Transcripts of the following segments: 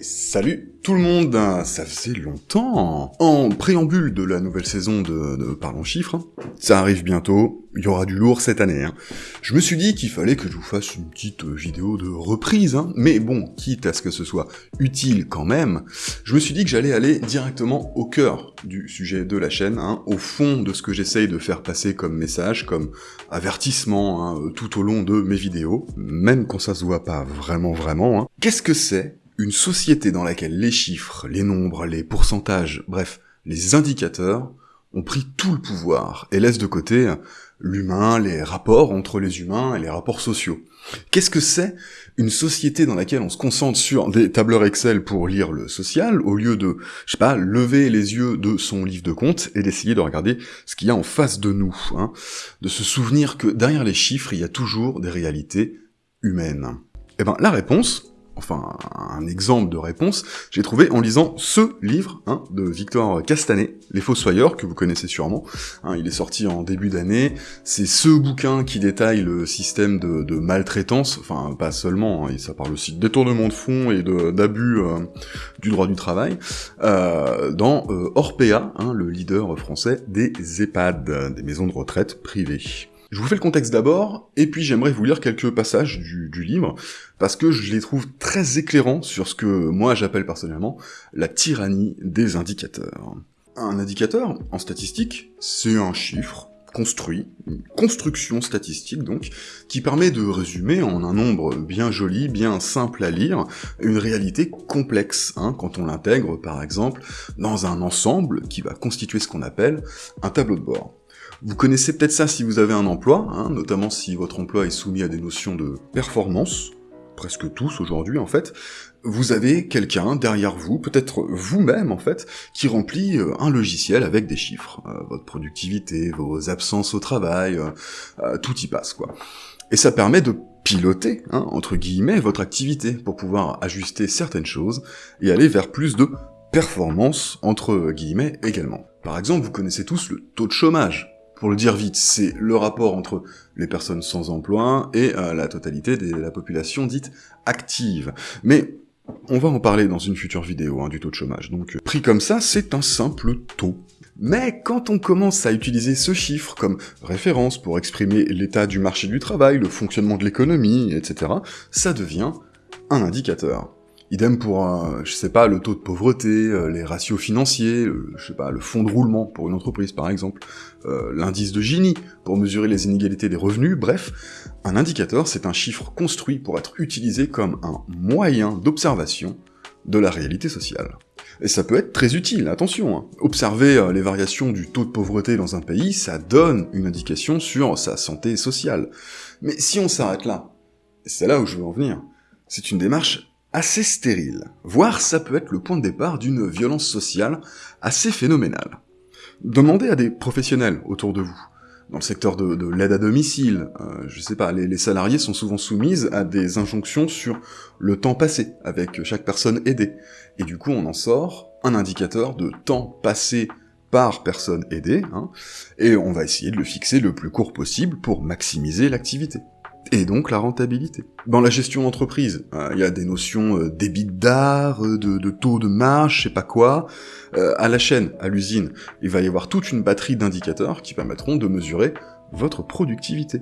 Salut tout le monde Ça faisait longtemps En préambule de la nouvelle saison de, Parlons Chiffres, ça arrive bientôt, il y aura du lourd cette année. Hein. Je me suis dit qu'il fallait que je vous fasse une petite vidéo de reprise, hein. mais bon, quitte à ce que ce soit utile quand même, je me suis dit que j'allais aller directement au cœur du sujet de la chaîne, hein, au fond de ce que j'essaye de faire passer comme message, comme avertissement hein, tout au long de mes vidéos, même quand ça se voit pas vraiment vraiment. Qu'est-ce que c'est une société dans laquelle les chiffres, les nombres, les pourcentages, bref, les indicateurs ont pris tout le pouvoir et laissent de côté l'humain, les rapports entre les humains et les rapports sociaux. Qu'est-ce que c'est une société dans laquelle on se concentre sur des tableurs Excel pour lire le social, au lieu de, je sais pas, lever les yeux de son livre de compte et d'essayer de regarder ce qu'il y a en face de nous, hein, de se souvenir que derrière les chiffres, il y a toujours des réalités humaines? Eh ben, la réponse, enfin un exemple de réponse, j'ai trouvé en lisant ce livre hein, de Victor Castanet, Les Fossoyeurs, que vous connaissez sûrement. Hein, il est sorti en début d'année. C'est ce bouquin qui détaille le système de, maltraitance, enfin pas seulement, hein, ça parle aussi de détournement de fonds et d'abus euh, du droit du travail, euh, dans euh, Orpea, hein, le leader français des EHPAD, des maisons de retraite privées. Je vous fais le contexte d'abord, et puis j'aimerais vous lire quelques passages du, livre, parce que je les trouve très éclairants sur ce que moi j'appelle personnellement la tyrannie des indicateurs. Un indicateur, en statistique, c'est un chiffre construit, une construction statistique donc, qui permet de résumer en un nombre bien joli, bien simple à lire, une réalité complexe, hein, quand on l'intègre par exemple dans un ensemble qui va constituer ce qu'on appelle un tableau de bord. Vous connaissez peut-être ça si vous avez un emploi, hein, notamment si votre emploi est soumis à des notions de performance, presque tous aujourd'hui en fait, vous avez quelqu'un derrière vous, peut-être vous-même en fait, qui remplit euh, un logiciel avec des chiffres. Euh, votre productivité, vos absences au travail, euh, tout y passe quoi. Et ça permet de piloter, hein, entre guillemets, votre activité pour pouvoir ajuster certaines choses et aller vers plus de performance, entre guillemets, également. Par exemple, vous connaissez tous le taux de chômage. Pour le dire vite, c'est le rapport entre les personnes sans emploi et euh, la totalité de la population dite active. Mais on va en parler dans une future vidéo hein, du taux de chômage, donc euh, pris comme ça, c'est un simple taux. Mais quand on commence à utiliser ce chiffre comme référence pour exprimer l'état du marché du travail, le fonctionnement de l'économie, etc., ça devient un indicateur. Idem pour, je sais pas, le taux de pauvreté, euh, les ratios financiers, je sais pas, le fonds de roulement pour une entreprise par exemple, euh, l'indice de Gini pour mesurer les inégalités des revenus, bref, un indicateur c'est un chiffre construit pour être utilisé comme un moyen d'observation de la réalité sociale. Et ça peut être très utile, attention, hein. observer euh, les variations du taux de pauvreté dans un pays, ça donne une indication sur sa santé sociale. Mais si on s'arrête là, c'est là où je veux en venir, c'est une démarche assez stérile, voire ça peut être le point de départ d'une violence sociale assez phénoménale. Demandez à des professionnels autour de vous, dans le secteur de, l'aide à domicile, euh, je sais pas, les, salariés sont souvent soumises à des injonctions sur le temps passé avec chaque personne aidée, et du coup on en sort un indicateur de temps passé par personne aidée, hein, et on va essayer de le fixer le plus court possible pour maximiser l'activité et donc la rentabilité. Dans la gestion d'entreprise, euh, il y a des notions euh, d'art, euh, de, taux de marge, je sais pas quoi. Euh, à la chaîne, à l'usine, il va y avoir toute une batterie d'indicateurs qui permettront de mesurer votre productivité.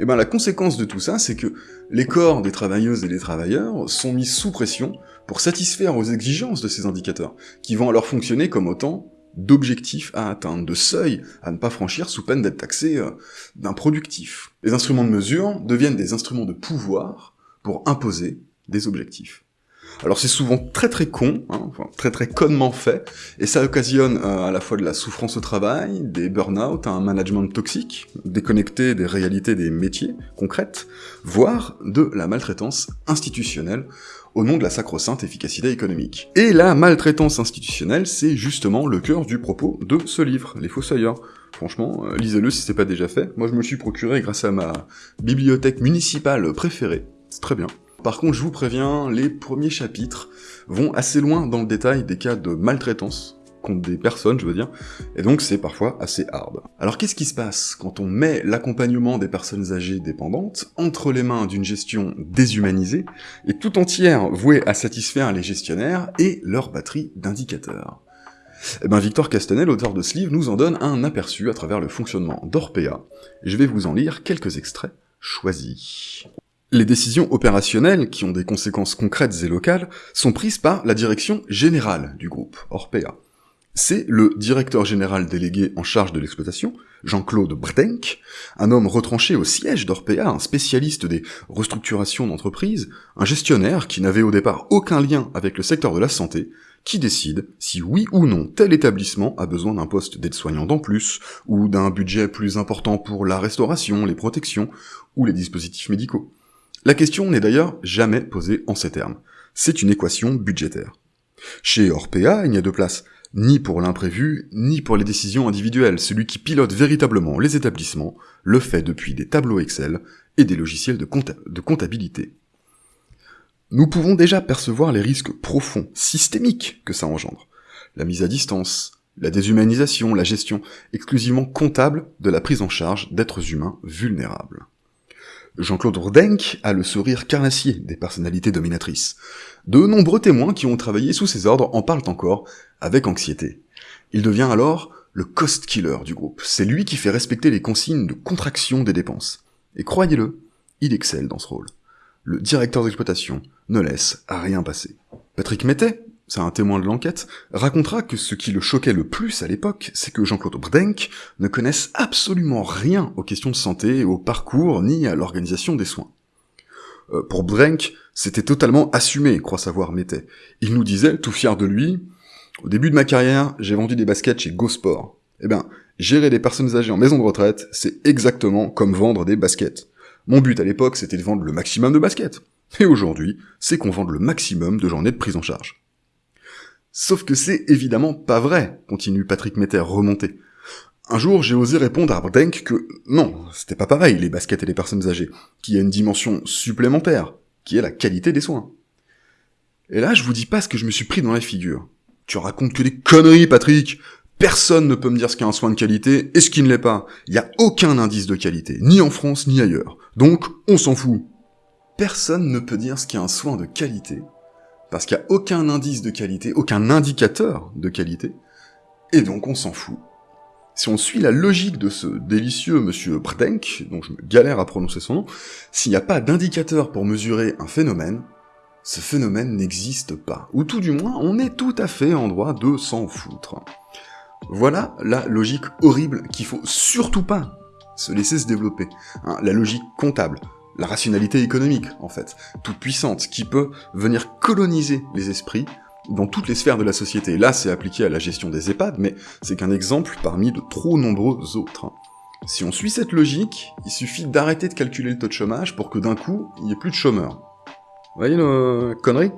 Et ben la conséquence de tout ça, c'est que les corps des travailleuses et des travailleurs sont mis sous pression pour satisfaire aux exigences de ces indicateurs, qui vont alors fonctionner comme autant d'objectifs à atteindre, de seuils à ne pas franchir sous peine d'être taxé euh, d'improductif. Les instruments de mesure deviennent des instruments de pouvoir pour imposer des objectifs. Alors c'est souvent très très con, hein, enfin, très très connement fait, et ça occasionne euh, à la fois de la souffrance au travail, des burn-out, un management toxique, déconnecté des réalités des métiers concrètes, voire de la maltraitance institutionnelle au nom de la sacro-sainte efficacité économique. Et la maltraitance institutionnelle, c'est justement le cœur du propos de ce livre, Les Fossoyeurs. Franchement, euh, lisez-le si c'est pas déjà fait. Moi je me suis procuré grâce à ma bibliothèque municipale préférée. C'est très bien. Par contre, je vous préviens, les premiers chapitres vont assez loin dans le détail des cas de maltraitance contre des personnes, je veux dire, et donc c'est parfois assez hard. Alors qu'est-ce qui se passe quand on met l'accompagnement des personnes âgées dépendantes entre les mains d'une gestion déshumanisée et tout entière vouée à satisfaire les gestionnaires et leur batterie d'indicateurs? Eh ben Victor Castanet, l'auteur de ce livre, nous en donne un aperçu à travers le fonctionnement d'Orpea. Je vais vous en lire quelques extraits choisis. Les décisions opérationnelles, qui ont des conséquences concrètes et locales, sont prises par la direction générale du groupe, Orpea. C'est le directeur général délégué en charge de l'exploitation, Jean-Claude Brdenk, un homme retranché au siège d'Orpea, un spécialiste des restructurations d'entreprises, un gestionnaire qui n'avait au départ aucun lien avec le secteur de la santé, qui décide si oui ou non tel établissement a besoin d'un poste d'aide-soignant en plus, ou d'un budget plus important pour la restauration, les protections, ou les dispositifs médicaux. La question n'est d'ailleurs jamais posée en ces termes. C'est une équation budgétaire. Chez Orpea, il n'y a de place ni pour l'imprévu, ni pour les décisions individuelles. Celui qui pilote véritablement les établissements le fait depuis des tableaux Excel et des logiciels de, comptabilité. Nous pouvons déjà percevoir les risques profonds, systémiques que ça engendre. La mise à distance, la déshumanisation, la gestion exclusivement comptable de la prise en charge d'êtres humains vulnérables. Jean-Claude Rodenck a le sourire carnassier des personnalités dominatrices. De nombreux témoins qui ont travaillé sous ses ordres en parlent encore, avec anxiété. Il devient alors le cost killer du groupe. C'est lui qui fait respecter les consignes de contraction des dépenses. Et croyez-le, il excelle dans ce rôle. Le directeur d'exploitation ne laisse à rien passer. Patrick Mettet, c'est un témoin de l'enquête, racontera que ce qui le choquait le plus à l'époque, c'est que Jean-Claude Brdenck ne connaisse absolument rien aux questions de santé, au parcours, ni à l'organisation des soins. Euh, pour Brdenck, c'était totalement assumé, croit savoir Mettet. Il nous disait, tout fier de lui, au début de ma carrière, j'ai vendu des baskets chez GoSport. Eh ben, gérer des personnes âgées en maison de retraite, c'est exactement comme vendre des baskets. Mon but à l'époque, c'était de vendre le maximum de baskets. Et aujourd'hui, c'est qu'on vende le maximum de journées de prise en charge. Sauf que c'est évidemment pas vrai, continue Patrick Metter remonté. Un jour, j'ai osé répondre à Brdenk que non, c'était pas pareil, les baskets et les personnes âgées, qu'il y a une dimension supplémentaire, qui est la qualité des soins. Et là, je vous dis pas ce que je me suis pris dans la figure. Tu racontes que des conneries, Patrick Personne ne peut me dire ce qu'est un soin de qualité et ce qui ne l'est pas. Il n'y a aucun indice de qualité, ni en France ni ailleurs. Donc, on s'en fout. Personne ne peut dire ce qu'est un soin de qualité parce qu'il n'y a aucun indice de qualité, aucun indicateur de qualité, et donc on s'en fout. Si on suit la logique de ce délicieux monsieur Brdenk, dont je me galère à prononcer son nom, s'il n'y a pas d'indicateur pour mesurer un phénomène, ce phénomène n'existe pas. Ou tout du moins, on est tout à fait en droit de s'en foutre. Voilà la logique horrible qu'il faut surtout pas se laisser se développer. Hein, la logique comptable, la rationalité économique, en fait, toute puissante, qui peut venir coloniser les esprits dans toutes les sphères de la société. Là, c'est appliqué à la gestion des EHPAD, mais c'est qu'un exemple parmi de trop nombreux autres. Si on suit cette logique, il suffit d'arrêter de calculer le taux de chômage pour que d'un coup, il n'y ait plus de chômeurs. Vous voyez la connerie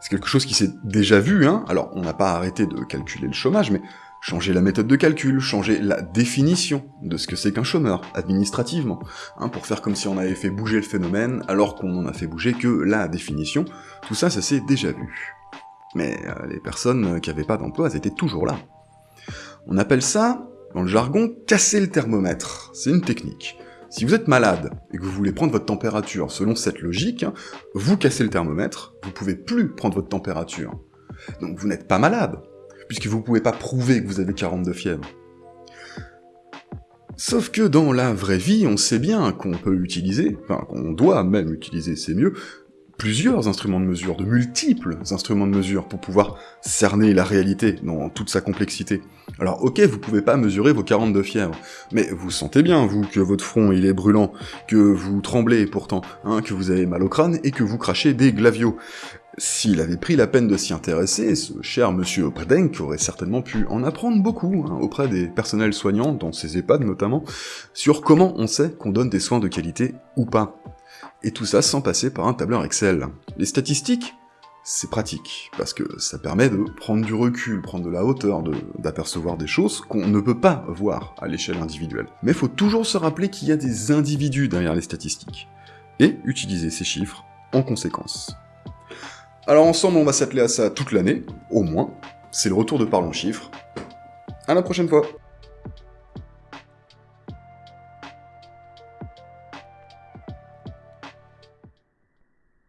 C'est quelque chose qui s'est déjà vu, hein Alors, on n'a pas arrêté de calculer le chômage, mais changer la méthode de calcul, changer la définition de ce que c'est qu'un chômeur, administrativement, hein, pour faire comme si on avait fait bouger le phénomène alors qu'on n'en a fait bouger que la définition, tout ça, ça s'est déjà vu. Mais euh, les personnes qui avaient pas d'emploi, elles étaient toujours là. On appelle ça, dans le jargon, casser le thermomètre. C'est une technique. Si vous êtes malade et que vous voulez prendre votre température selon cette logique, vous cassez le thermomètre, vous pouvez plus prendre votre température. Donc vous n'êtes pas malade, puisque vous pouvez pas prouver que vous avez 42 fièvre. Sauf que dans la vraie vie, on sait bien qu'on peut utiliser, enfin qu'on doit même utiliser, c'est mieux, plusieurs instruments de mesure, de multiples instruments de mesure, pour pouvoir cerner la réalité dans toute sa complexité. Alors ok, vous pouvez pas mesurer vos 42 fièvres, mais vous sentez bien, vous, que votre front il est brûlant, que vous tremblez pourtant, hein, que vous avez mal au crâne, et que vous crachez des glavios. S'il avait pris la peine de s'y intéresser, ce cher monsieur Predenk aurait certainement pu en apprendre beaucoup hein, auprès des personnels soignants, dans ses EHPAD notamment, sur comment on sait qu'on donne des soins de qualité ou pas. Et tout ça sans passer par un tableur Excel. Les statistiques, c'est pratique, parce que ça permet de prendre du recul, prendre de la hauteur, d'apercevoir des choses qu'on ne peut pas voir à l'échelle individuelle. Mais faut toujours se rappeler qu'il y a des individus derrière les statistiques, et utiliser ces chiffres en conséquence. Alors ensemble, on va s'atteler à ça toute l'année, au moins, c'est le retour de Parlons Chiffres. À la prochaine fois